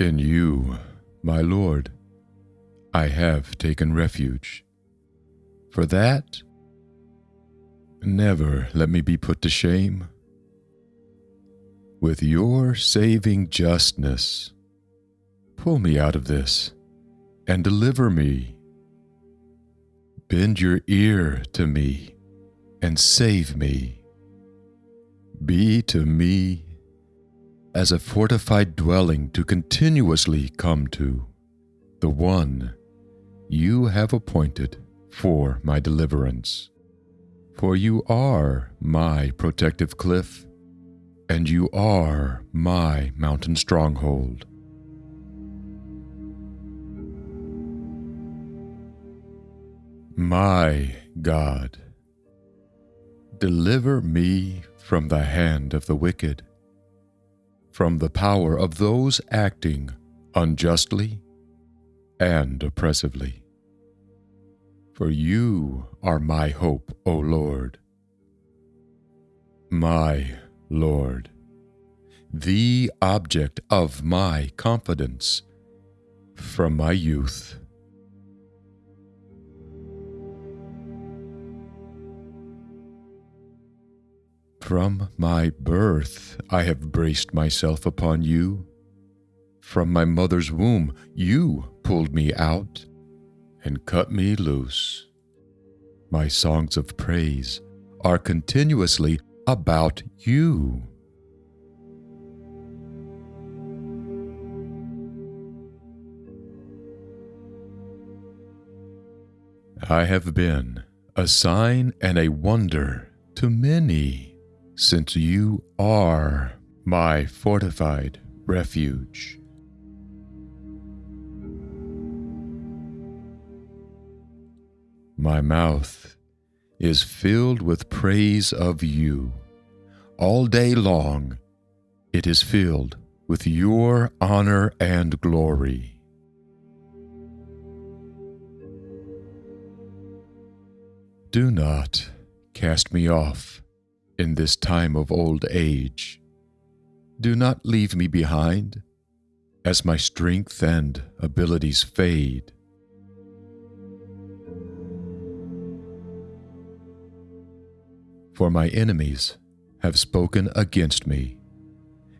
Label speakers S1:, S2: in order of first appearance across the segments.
S1: In you, my Lord, I have taken refuge. For that, never let me be put to shame. With your saving justness, pull me out of this and deliver me. Bend your ear to me and save me. Be to me as a fortified dwelling to continuously come to, the one you have appointed for my deliverance. For you are my protective cliff, and you are my mountain stronghold. My God, deliver me from the hand of the wicked, from the power of those acting unjustly and oppressively. For you are my hope, O Lord. My Lord, the object of my confidence from my youth. From my birth I have braced myself upon you. From my mother's womb you pulled me out and cut me loose. My songs of praise are continuously about you. I have been a sign and a wonder to many since you are my fortified refuge. My mouth is filled with praise of you. All day long, it is filled with your honor and glory. Do not cast me off in this time of old age. Do not leave me behind as my strength and abilities fade. For my enemies have spoken against me,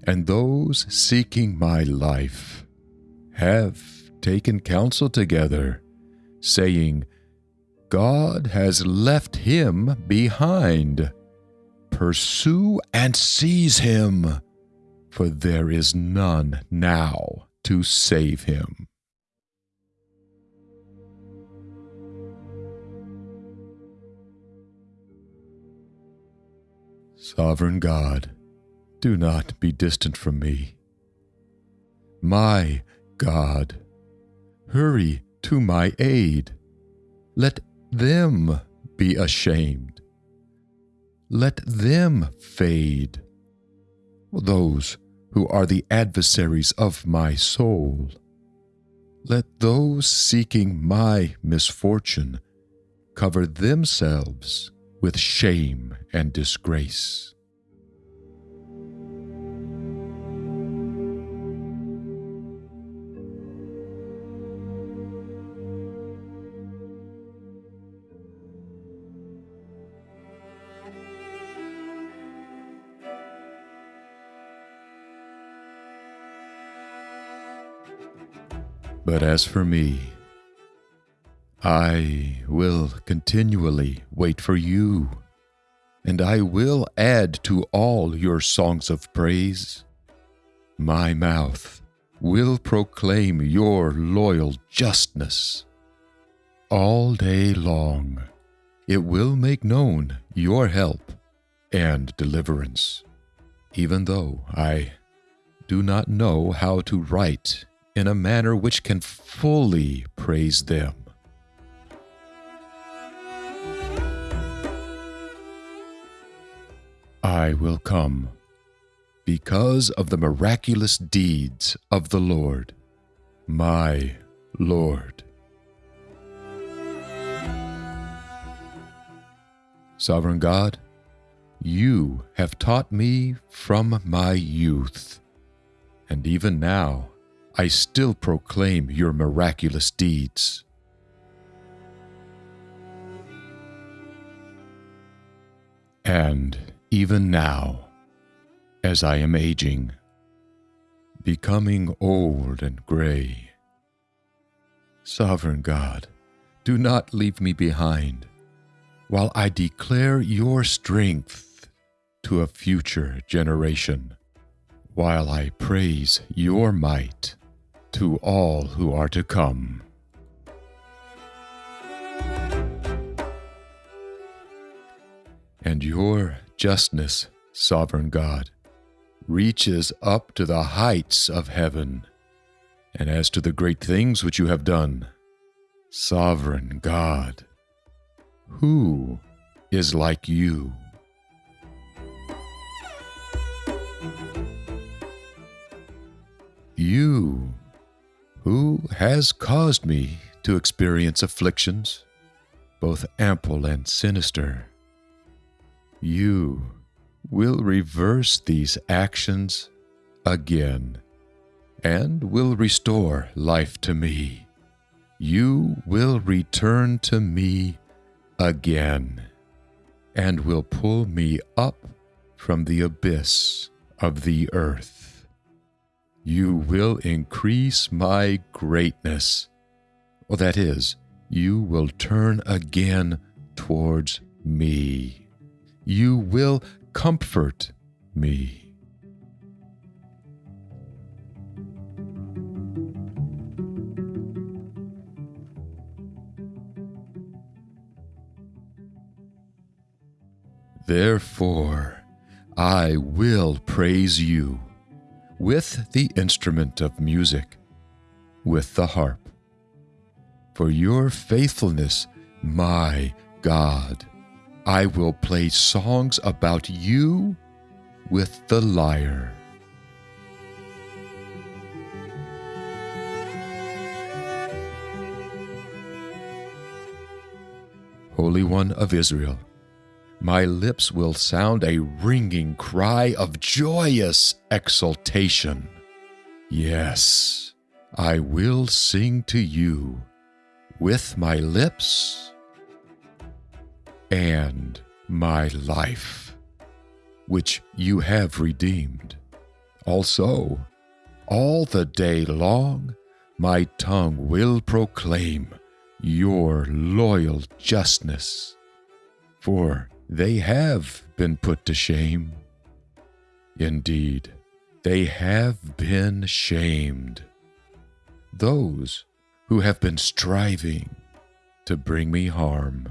S1: and those seeking my life have taken counsel together, saying, God has left him behind pursue and seize him, for there is none now to save him. Sovereign God, do not be distant from me. My God, hurry to my aid. Let them be ashamed let them fade. Those who are the adversaries of my soul, let those seeking my misfortune cover themselves with shame and disgrace. But as for me, I will continually wait for you, and I will add to all your songs of praise. My mouth will proclaim your loyal justness. All day long, it will make known your help and deliverance, even though I do not know how to write in a manner which can fully praise them. I will come because of the miraculous deeds of the Lord, my Lord. Sovereign God, you have taught me from my youth, and even now I still proclaim your miraculous deeds. And even now, as I am aging, becoming old and gray, Sovereign God, do not leave me behind while I declare your strength to a future generation, while I praise your might to all who are to come. And your justness, sovereign God, reaches up to the heights of heaven. And as to the great things which you have done, sovereign God, who is like you? You, who has caused me to experience afflictions, both ample and sinister, you will reverse these actions again and will restore life to me. You will return to me again and will pull me up from the abyss of the earth. You will increase my greatness. Well, that is, you will turn again towards me. You will comfort me. Therefore, I will praise you with the instrument of music, with the harp. For your faithfulness, my God, I will play songs about you with the lyre. Holy One of Israel, my lips will sound a ringing cry of joyous exultation. Yes, I will sing to you with my lips and my life, which you have redeemed. Also, all the day long, my tongue will proclaim your loyal justness. For they have been put to shame. Indeed, they have been shamed. Those who have been striving to bring me harm.